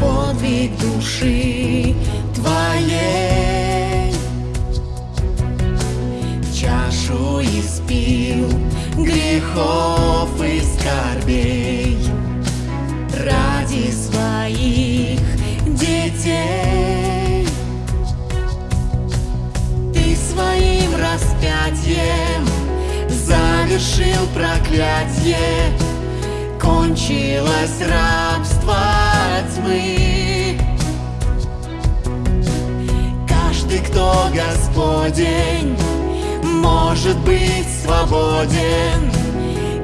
подвиг души твоей. Чашу испил грехов и скорбей ради своих детей. Ты своим распятием завершил проклятие, кончилось рабство тьмы. Каждый, кто Господень, может быть свободен,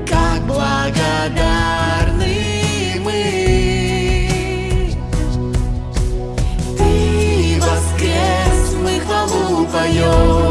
как благодарны мы. Ты воскрес, мы хвалу поем.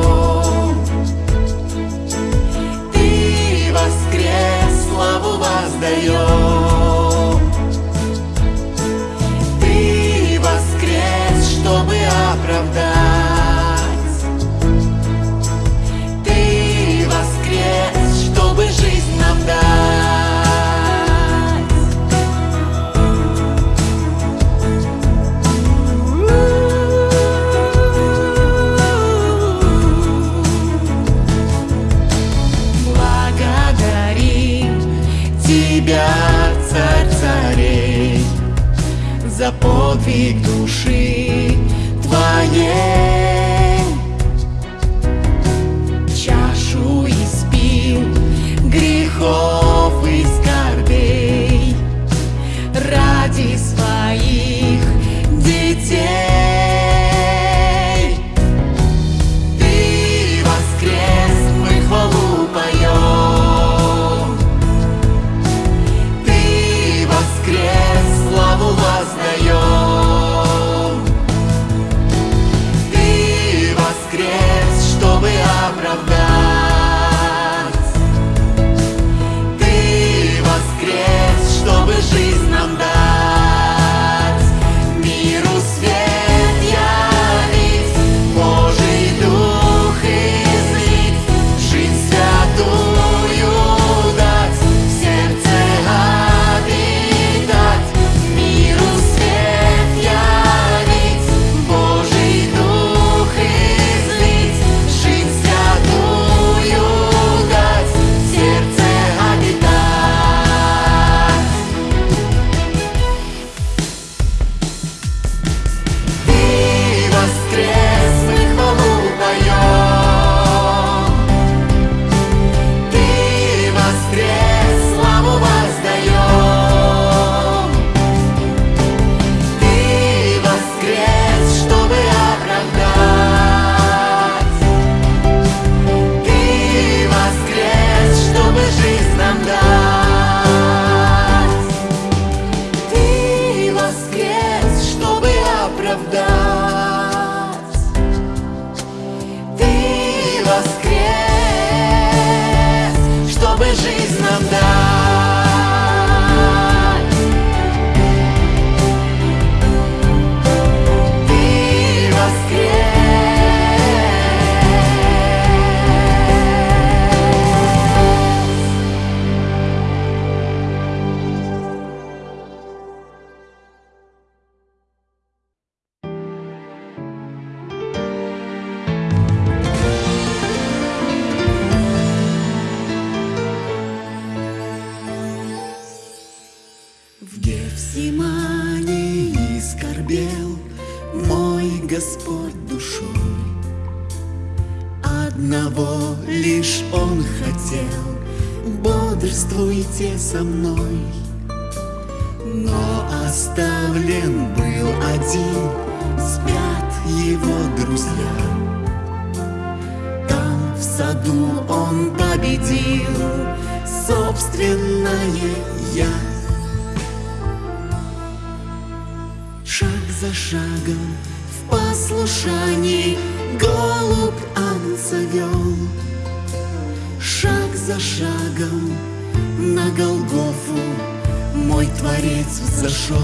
Творец взошел.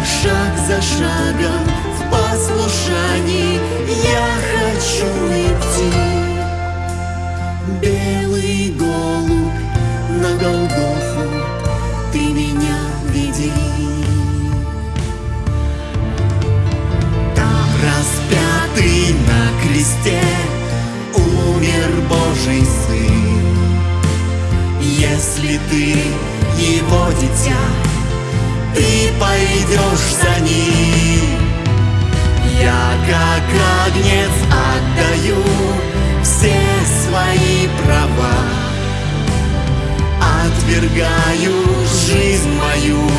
Шаг за шагом в послушании я хочу идти. Белый голубь на Голгофу, ты меня веди. Там распятый на кресте умер Божий Сын. Если ты его дитя, ты пойдешь за ним. Я как агнец отдаю все свои права, Отвергаю жизнь мою,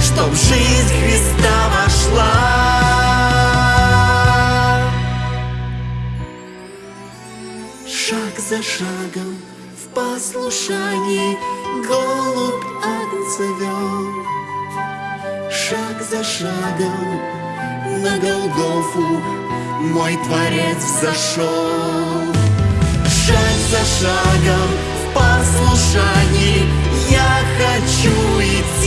чтоб жизнь Христа вошла. Шаг за шагом в послушании голубь вел. Шаг за шагом на Голгофу мой Творец зашел. Шаг за шагом в послушании я хочу идти.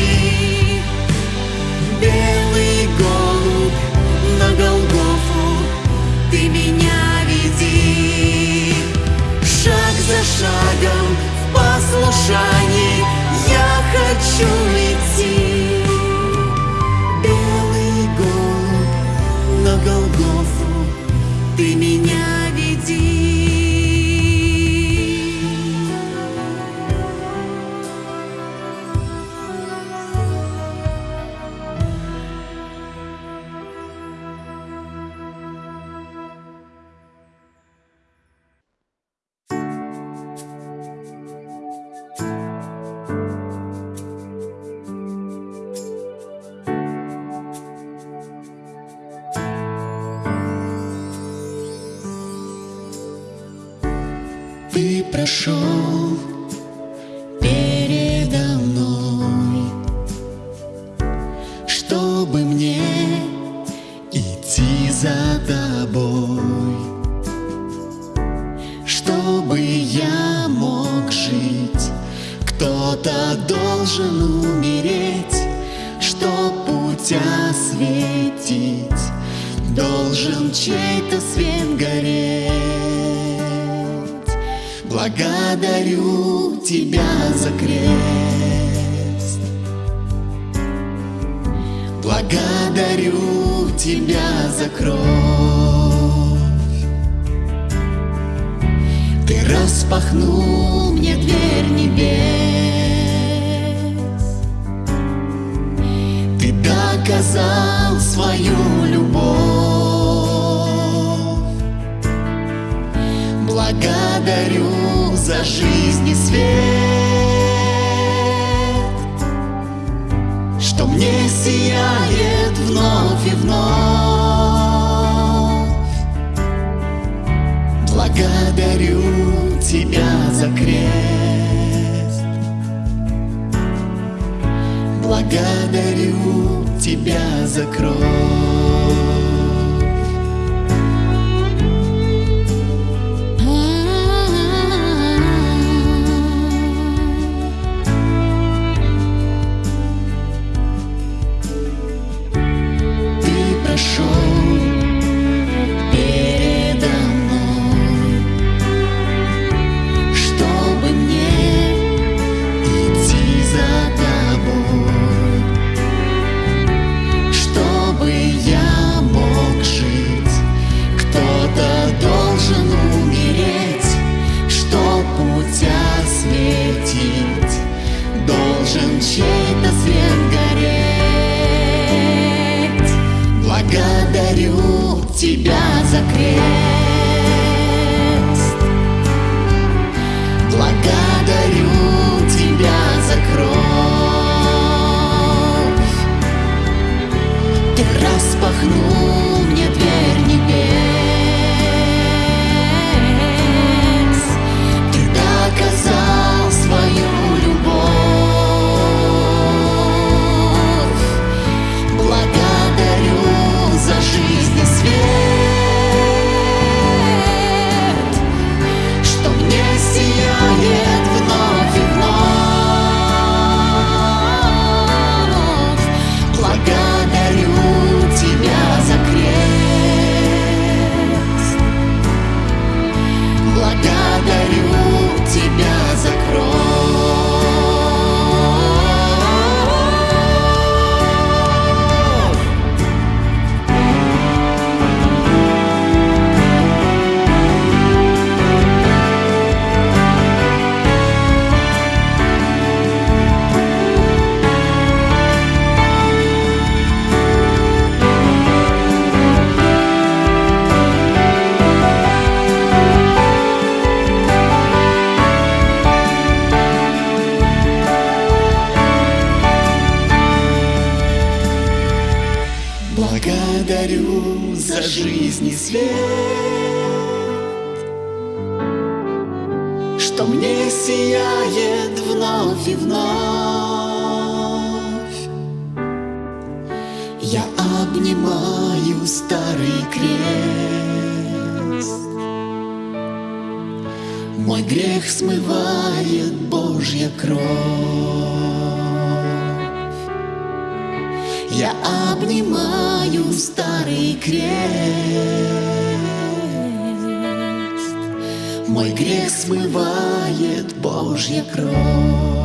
Путь осветить, должен чей-то свет гореть. Благодарю тебя за крест. Благодарю тебя за кровь. Ты распахнул мне дверь небес. Доказал свою любовь. Благодарю за жизнь и свет, что мне сияет вновь и вновь. Благодарю тебя за крест. Благодарю тебя за Мой грех смывает Божья кровь.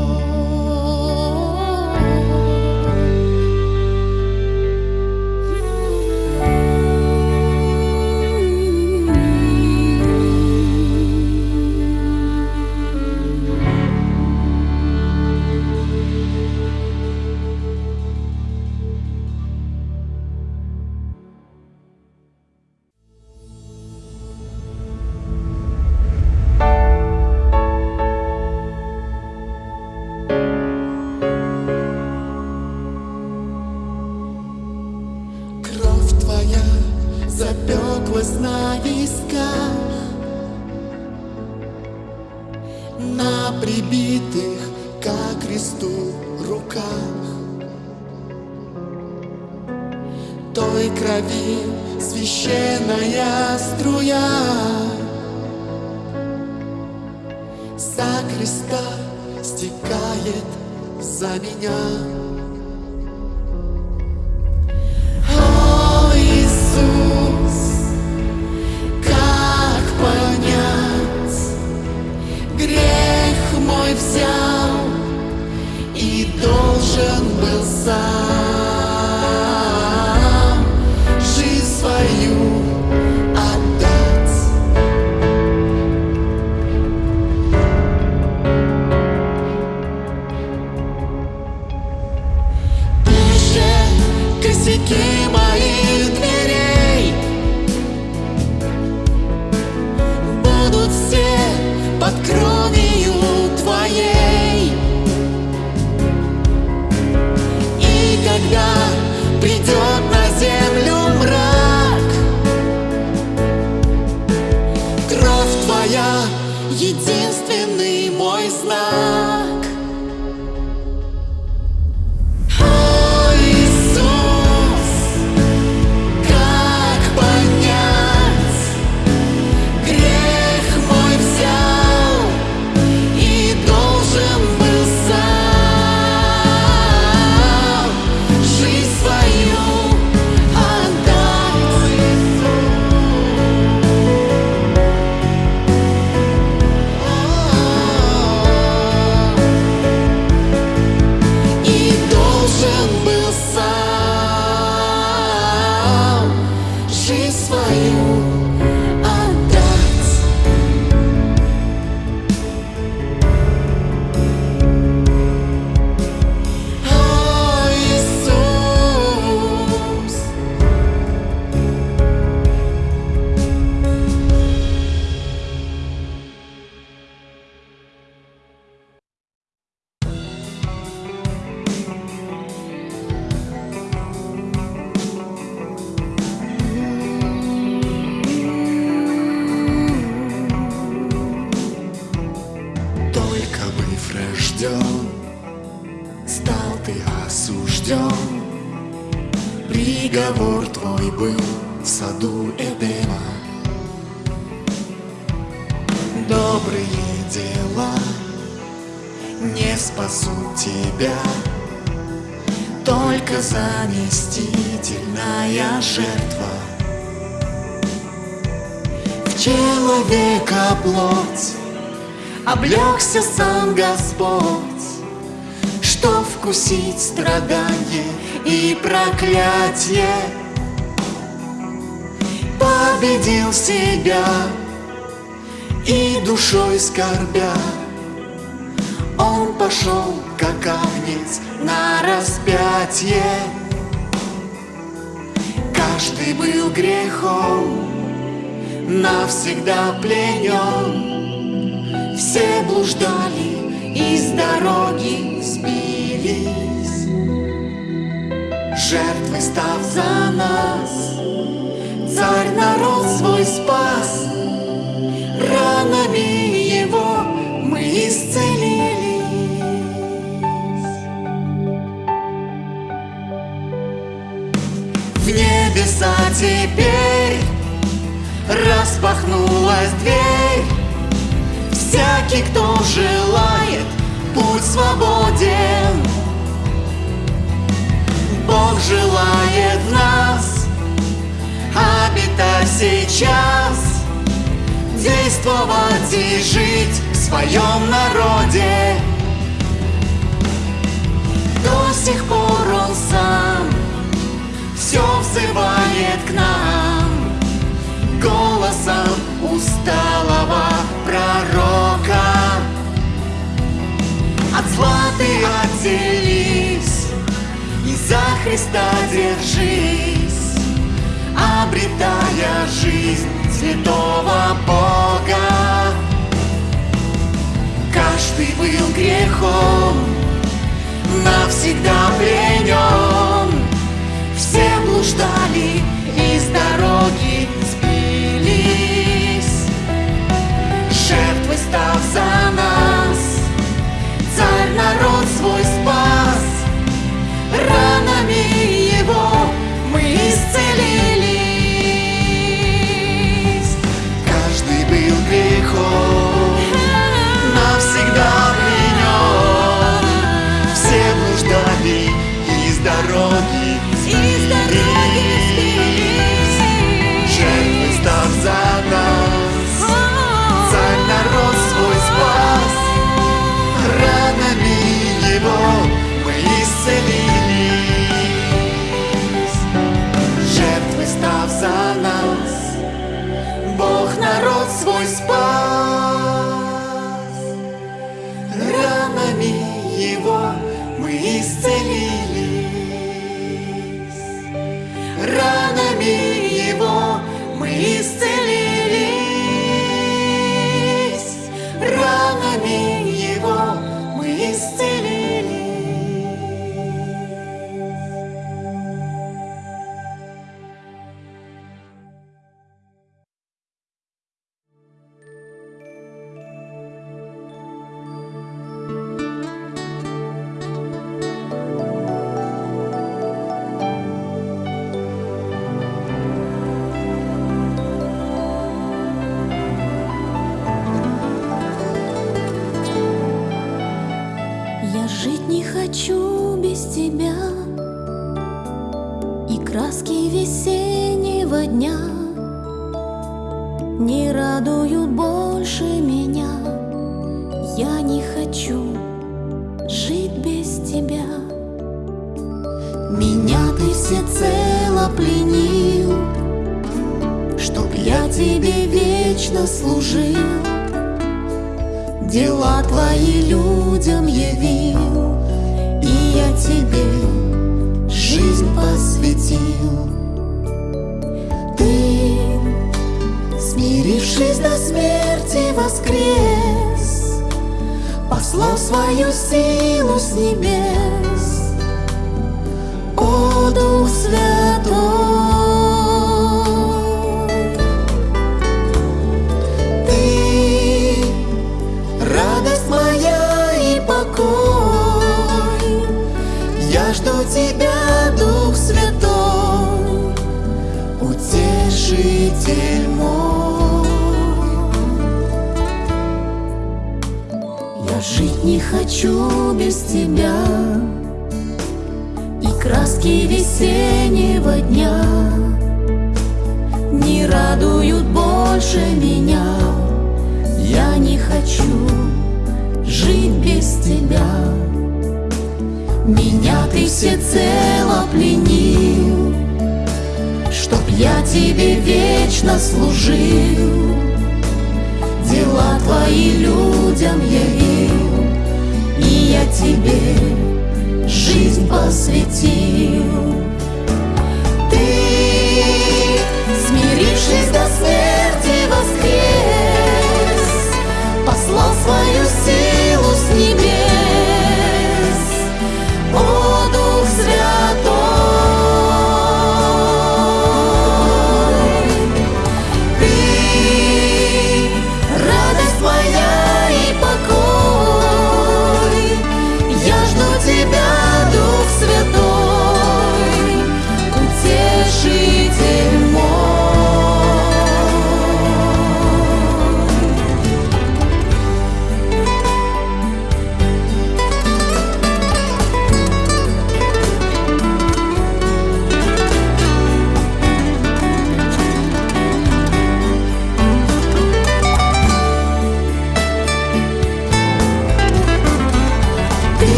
плоть, облегся сам Господь, что вкусить страдание и проклятие. Победил себя и душой скорбя, он пошел, как агнец, на распятие. Каждый был грехом, навсегда пленен. Все блуждали и с дороги сбились, жертвы став за нас. Царь народ свой спас, ранами его мы исцелились. В небеса теперь открылась дверь. Всякий, кто желает, путь свободен. Бог желает нас обитать сейчас Действовать и жить в своем народе. До сих пор зла ты отделись И за Христа держись Обретая жизнь святого Бога. Каждый был грехом Навсегда пленен Все блуждали из дороги сбились. Жертвой став за нас народ жить без тебя. Меня ты всецело пленил Чтоб я тебе вечно служил. Дела твои людям явил, И я тебе жизнь посвятил. Ты, смирившись до смерти, воскрес, Послал свою силу с небес. О, Дух Святой! Ты радость моя и покой. Я жду тебя, Дух Святой, утешитель хочу без тебя, и краски весеннего дня не радуют больше меня. Я не хочу жить без тебя. Меня ты всецело пленил, Чтоб я тебе вечно служил, Дела твои людям явил, я тебе жизнь посвятил. Ты, смирившись до смерти, воскрес,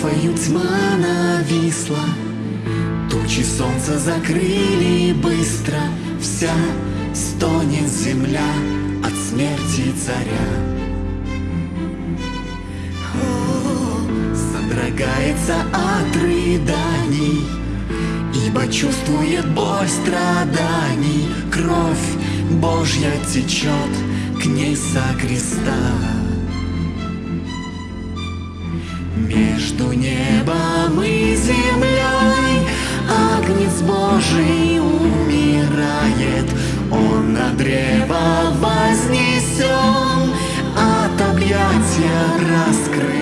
Голгофою тьма нависла, Тучи солнца закрыли быстро, Вся стонет земля от смерти царя. Содрогается от рыданий, Ибо чувствует боль страданий, Кровь Божья течет к ней со креста. Между небом и землей. Агнец Божий умирает Он на древо вознесен От объятия раскрывает.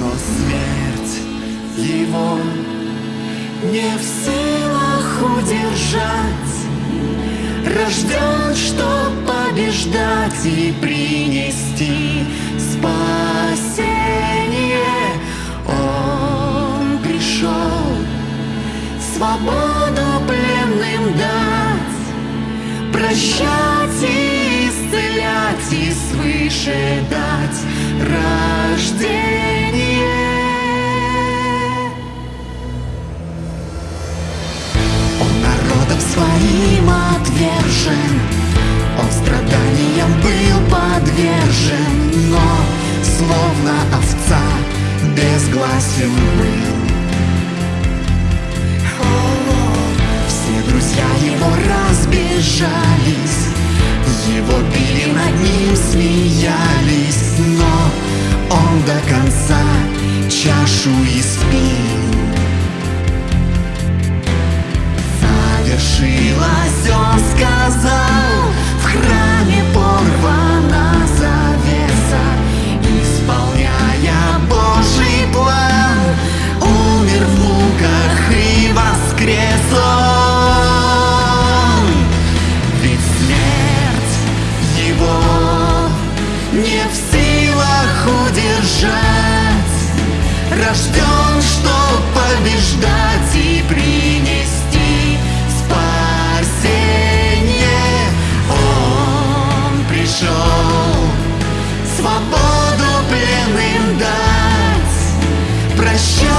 Но смерть его не в силах удержать Рожден, чтоб побеждать и принести спасение. Он пришел свободу пленным дать, прощать и исцелять и свыше дать рождение. Своим отвержен, Он страданиям был подвержен, Но словно овца безгласен был. Все друзья его разбежались, Его били над ним смеялись, Но он до конца чашу испил. Завершилось, он сказал, в храме порвана завеса, исполняя Божий план, умер в муках и воскрес он. Ведь смерть его не в силах удержать, рожден, чтоб побеждать и принести свободу пленным дать, прощать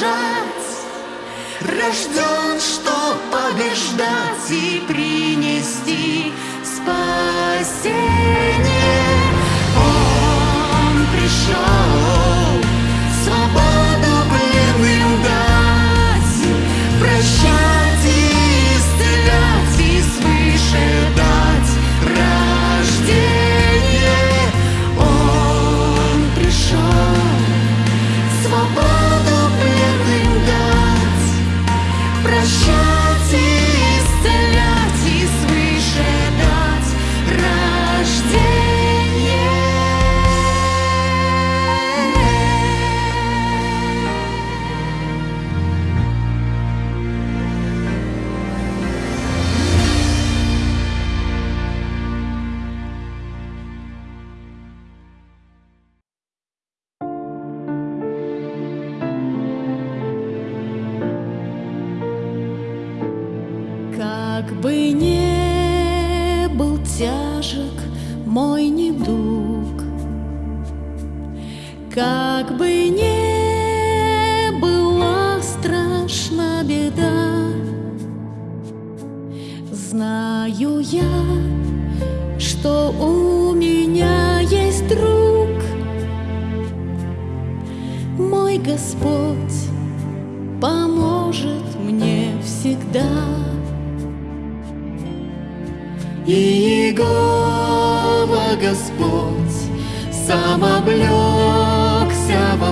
удержать, Рожден, чтоб побеждать и принести спасение. Он пришел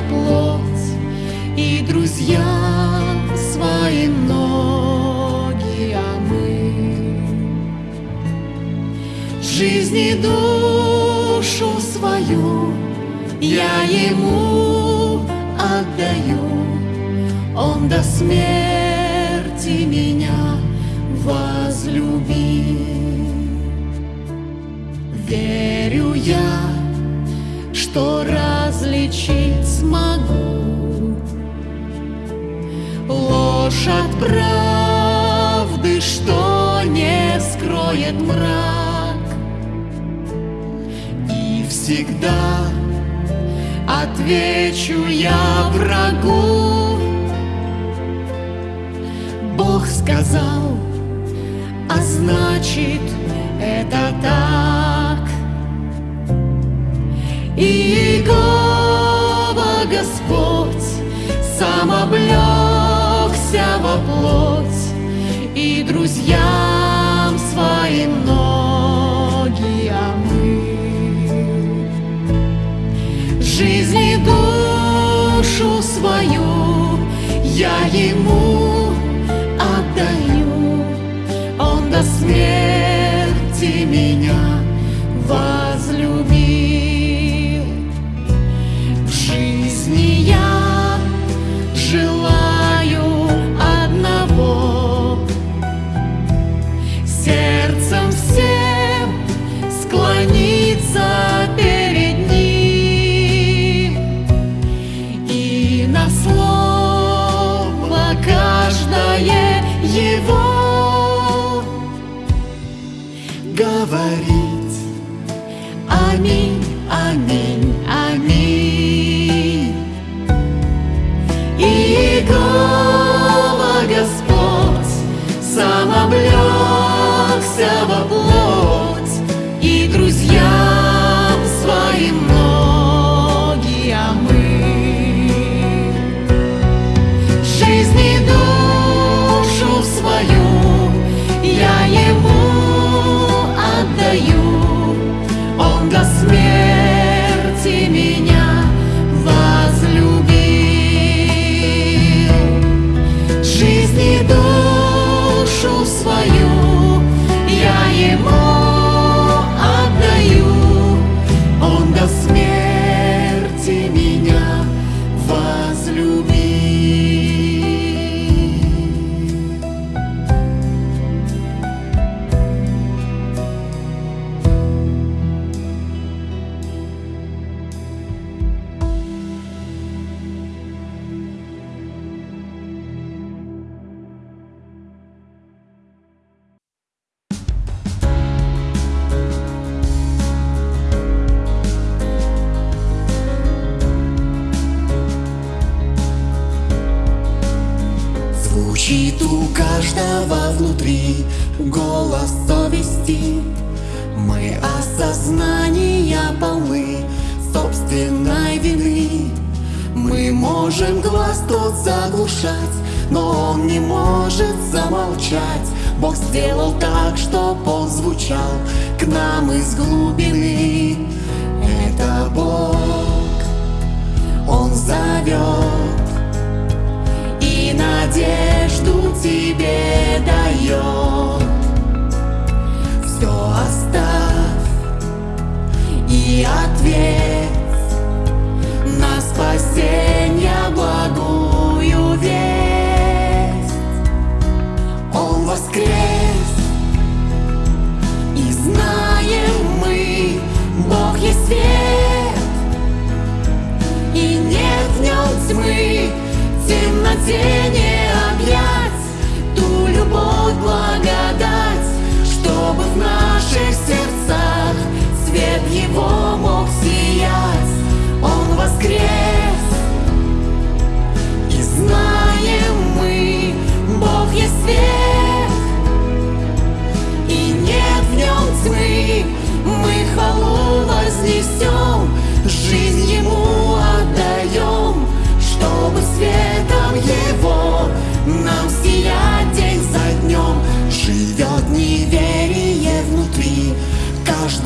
плоть и друзья свои ноги, а мы жизни душу свою я ему отдаю, он до смерти меня возлюбил. Верю я, что различил смогу. Ложь от правды, что не скроет мрак, и всегда отвечу я врагу. Бог сказал, а значит это так. И год сам облегся во плоть, И друзьям своим ноги омыл. Жизни душу свою я ему отдаю, Он до смерти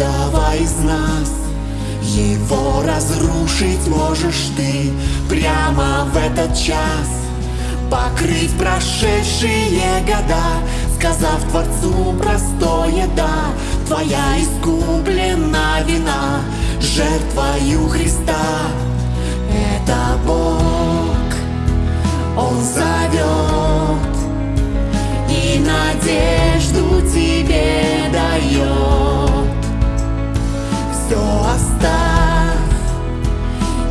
каждого из нас. Его разрушить можешь ты прямо в этот час. Покрыть прошедшие года, сказав Творцу простое «да» Твоя искуплена вина жертвою Христа. Это Бог, Он зовет И надежду тебе дает все оставь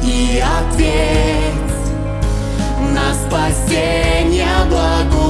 и ответь на спасение благо.